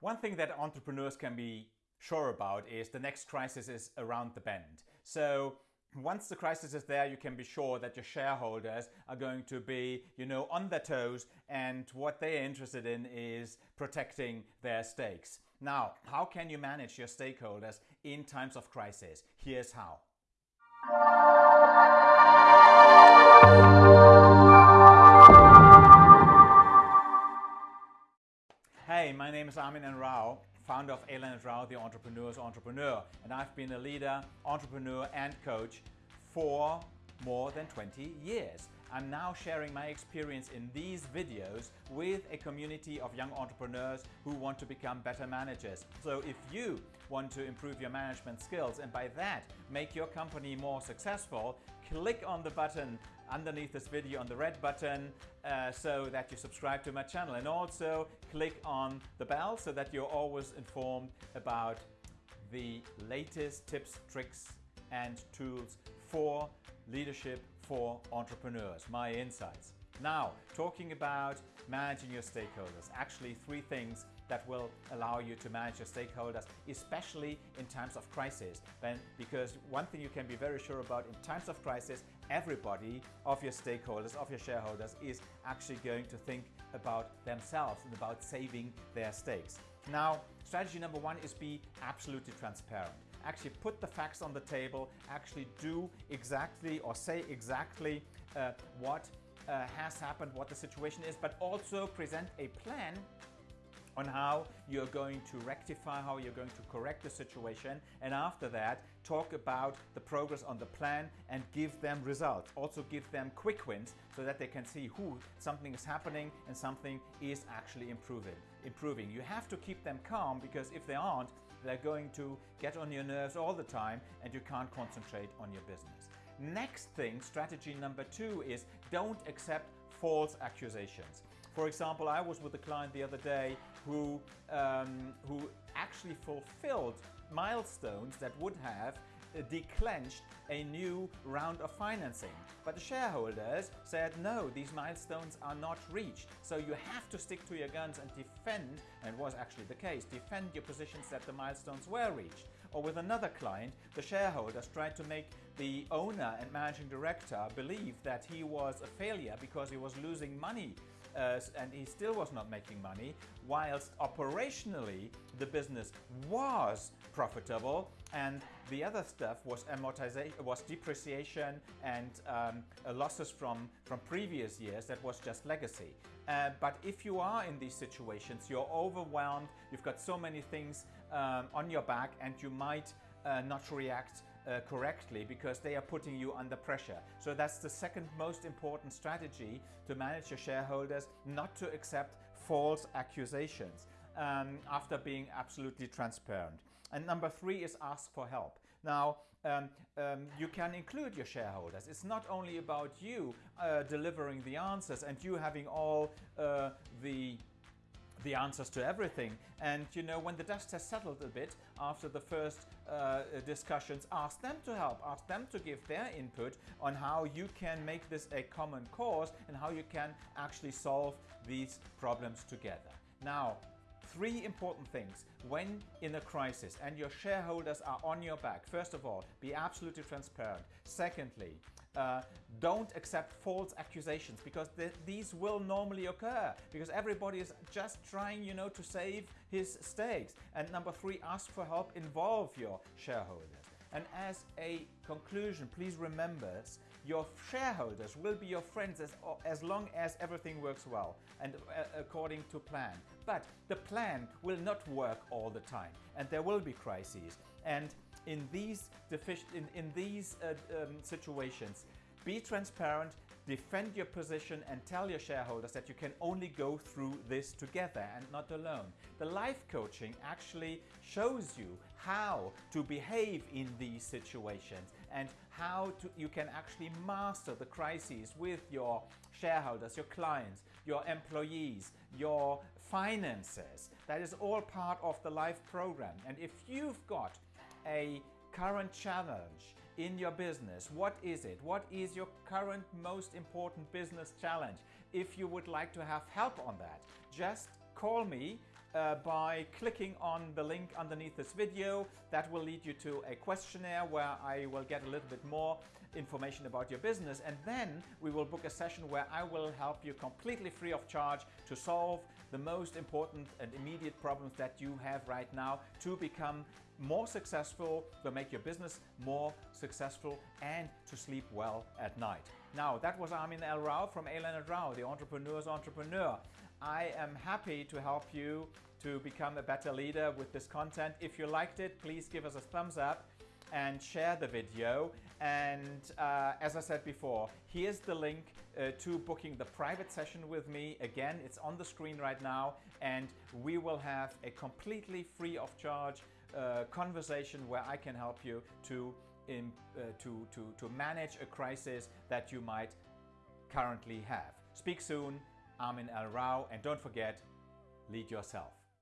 One thing that entrepreneurs can be sure about is the next crisis is around the bend. So once the crisis is there, you can be sure that your shareholders are going to be, you know, on their toes and what they're interested in is protecting their stakes. Now, how can you manage your stakeholders in times of crisis? Here's how. Entrepreneur, and I've been a leader, entrepreneur, and coach for more than 20 years. I'm now sharing my experience in these videos with a community of young entrepreneurs who want to become better managers. So if you want to improve your management skills and by that make your company more successful, click on the button underneath this video on the red button uh, so that you subscribe to my channel and also click on the bell so that you're always informed about the latest tips, tricks and tools for leadership for entrepreneurs, my insights. Now, talking about managing your stakeholders, actually three things that will allow you to manage your stakeholders, especially in times of crisis. Then, because one thing you can be very sure about in times of crisis, everybody of your stakeholders, of your shareholders is actually going to think about themselves and about saving their stakes. Now, strategy number one is be absolutely transparent. Actually put the facts on the table, actually do exactly or say exactly uh, what uh, has happened, what the situation is, but also present a plan on how you're going to rectify, how you're going to correct the situation. And after that, talk about the progress on the plan and give them results. Also give them quick wins so that they can see who something is happening and something is actually improving. Improving. You have to keep them calm because if they aren't, they're going to get on your nerves all the time and you can't concentrate on your business. Next thing, strategy number two is don't accept false accusations. For example, I was with a client the other day who, um, who actually fulfilled milestones that would have uh, declenched a new round of financing. But the shareholders said, no, these milestones are not reached. So you have to stick to your guns and defend, and was actually the case, defend your positions that the milestones were reached. Or with another client, the shareholders tried to make the owner and managing director believe that he was a failure because he was losing money uh, and he still was not making money, whilst operationally the business was profitable and the other stuff was amortization, was depreciation and um, uh, losses from, from previous years that was just legacy. Uh, but if you are in these situations, you're overwhelmed, you've got so many things um, on your back and you might uh, not react uh, correctly because they are putting you under pressure. So that's the second most important strategy to manage your shareholders, not to accept false accusations um, after being absolutely transparent. And number three is ask for help. Now, um, um, you can include your shareholders. It's not only about you uh, delivering the answers and you having all uh, the the answers to everything. And you know, when the dust has settled a bit after the first uh, discussions, ask them to help, ask them to give their input on how you can make this a common cause and how you can actually solve these problems together. Now, three important things when in a crisis and your shareholders are on your back. First of all, be absolutely transparent. Secondly, uh, don't accept false accusations because th these will normally occur because everybody is just trying, you know, to save his stakes. And number three, ask for help, involve your shareholders. And as a conclusion, please remember your shareholders will be your friends as, as long as everything works well and uh, according to plan. But the plan will not work all the time and there will be crises. And in these, in, in these uh, um, situations, be transparent, defend your position and tell your shareholders that you can only go through this together and not alone. The life coaching actually shows you how to behave in these situations and how to, you can actually master the crises with your shareholders, your clients, your employees, your finances. That is all part of the life program. And if you've got a current challenge in your business. What is it? What is your current most important business challenge? If you would like to have help on that, just call me uh, by clicking on the link underneath this video. That will lead you to a questionnaire where I will get a little bit more information about your business and then we will book a session where I will help you completely free of charge to solve the most important and immediate problems that you have right now to become more successful, to make your business more successful and to sleep well at night. Now that was Armin L. Rao from A. Leonard Rao, the entrepreneur's entrepreneur. I am happy to help you to become a better leader with this content. If you liked it, please give us a thumbs up and share the video. And uh, as I said before, here's the link uh, to booking the private session with me. Again, it's on the screen right now and we will have a completely free of charge conversation where I can help you to, uh, to, to, to manage a crisis that you might currently have. Speak soon. Armin L. Rao, and don't forget, lead yourself.